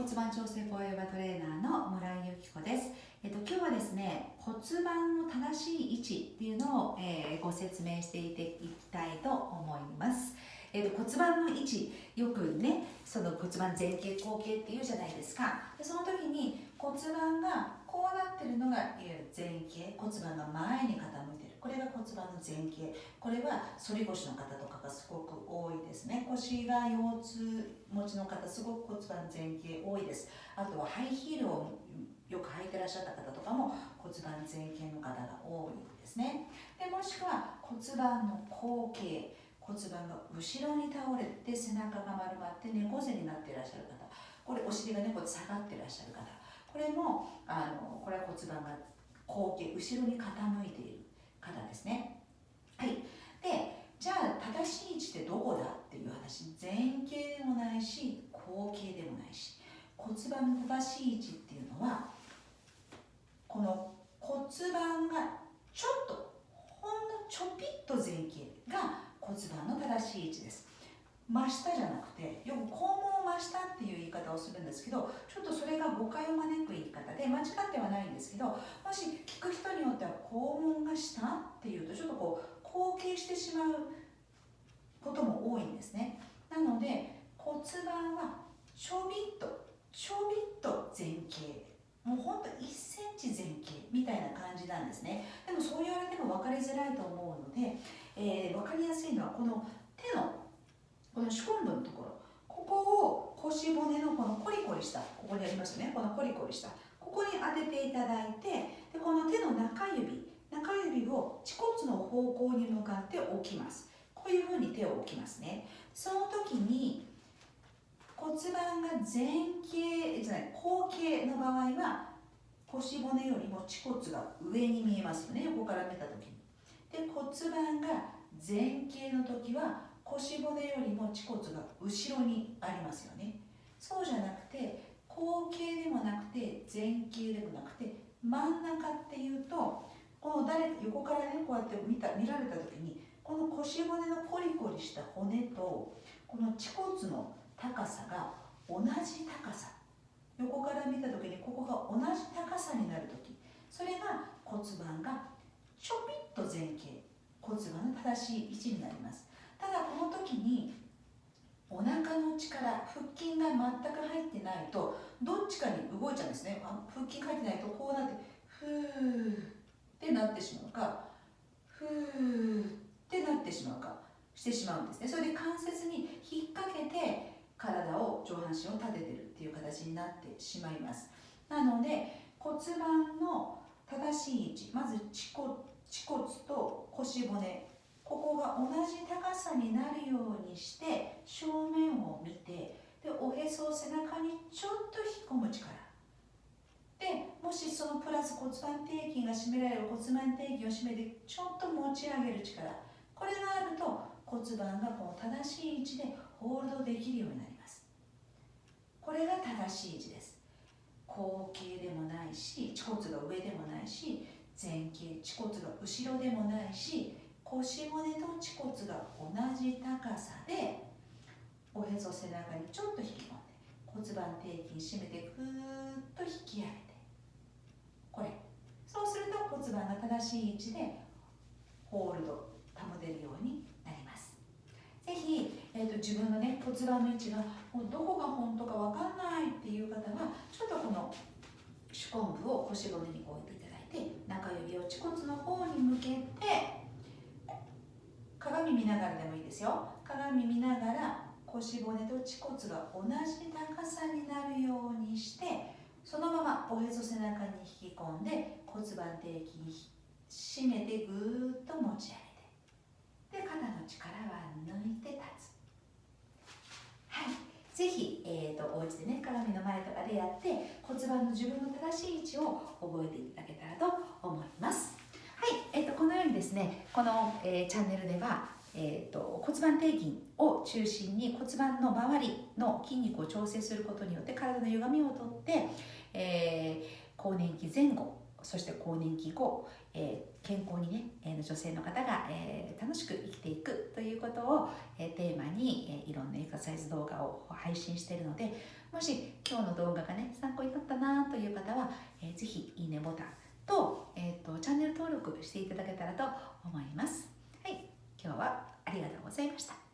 骨盤調整フォーエバートレーナーの村井由紀子です、えっと、今日はですね骨盤の正しい位置っていうのを、えー、ご説明していていきたいと思います。えーと、骨盤の位置よくねその骨盤前傾後傾っていうじゃないですか。でその時に骨盤がこうなってるのがいわゆる前傾骨盤が前骨盤の前傾。これは反り腰の方とかがすごく多いですね。腰が腰痛持ちの方すごく骨盤前傾多いです。あとはハイヒールをよく履いてらっしゃった方とかも骨盤前傾の方が多いですね。でもしくは骨盤の後傾。骨盤が後ろに倒れて背中が丸まって猫背になっていらっしゃる方。これお尻がねこう下がってらっしゃる方。これもあのこれは骨盤が後傾後ろに傾いている。方ですね。はい。でじゃあ正しい位置ってどこだっていう話前傾でもないし後傾でもないし骨盤の正しい位置っていうのはこの骨盤がちょっとほんのちょぴっと前傾が骨盤の正しい位置です。真下じゃなくてよく肛門を真下っていう言い方をするんですけどちょっとそれが誤解を招く言い方で間違ってはないんですけどもし聞く人によっては肛門が下っていうとちょっとこう後傾してしまうことも多いんですね。なので骨盤はちょびっとちょびっと前傾もうほんと1センチ前傾みたいな感じなんですね。でもそう言われても分かりづらいと思うのでえー、分かりやすいのはこの手のこの手根部のところ。ここを腰骨のこのコリコリしたここにありますね。このコリコリした。ここに当てていただいてでこの手の中指中指を恥骨の方向に向かって置きます。こういうふうに手を置きますね。その時に骨盤が前傾じゃない後傾の場合は腰骨よりも恥骨が上に見えますよね。横から見た時に。で骨盤が前傾の時は腰骨よりも恥骨が後ろにありますよね。そうじゃなくて後傾でもなくて前傾でもなくて真ん中っていうとこの誰横からねこうやって見た見られた時にこの腰骨のコリコリした骨とこの恥骨の高さが同じ高さ。横から見た時にここが同じ高さになる時。それが骨盤がちょぴっと前傾。骨盤の正しい位置になります。この時にお腹の力腹筋が全く入ってないとどっちかに動いちゃうんですね。あ腹筋入ってないとこうなってふーってなってしまうかふーってなってしまうかしてしまうんですね。それで関節に引っ掛けて体を上半身を立ててるっていう形になってしまいます。なので骨盤の正しい位置まず恥骨恥骨と腰骨ここが同じ高さになるようにして正面を見てでおへそを背中にちょっと引っ込む力。でもしそのプラス骨盤底筋が締められる骨盤底筋を締めてちょっと持ち上げる力。これがあると骨盤がこの正しい位置でホールドできるようになります。これが正しい位置です。後傾でもないし恥骨が上でもないし前傾恥骨が後ろでもないし腰骨と恥骨が同じ高さでおへそ背中にちょっと引き込んで骨盤底筋締めてぐーっと引き上げて。これ。そうすると骨盤が正しい位置でホールド保てるようになります。ぜひ、えーと、自分のね骨盤の位置がどこが本当か分かんないっていう方はちょっとこの手根部を腰骨に置いてで中指を恥骨の方に向けて鏡見ながらでもいいですよ。鏡見ながら腰骨と恥骨が同じ高さになるようにしてそのままおへそ背中に引き込んで骨盤底筋締めてぐーっと持ち上げて。で肩の力は抜いて立つ。はい。ぜひ、えーと、お家でね鏡の前とかでやって骨盤の自分の正しい位置を覚えていただけたらと思いますはい、えーと、このようにですねこの、え、チャンネルではえーと、骨盤底筋を中心に骨盤の周りの筋肉を調整することによって体の歪みをとって、えー、更年期前後そして更年期後、えー、健康にね、えー、女性の方が、えー、楽しく生きていくということを、えー、テーマに、えー、いろんなエクササイズ動画を配信しているのでもし今日の動画がね参考になったなという方は、えー、ぜひいいねボタンと,、えーと、とチャンネル登録していただけたらと思います。はい、今日はありがとうございました。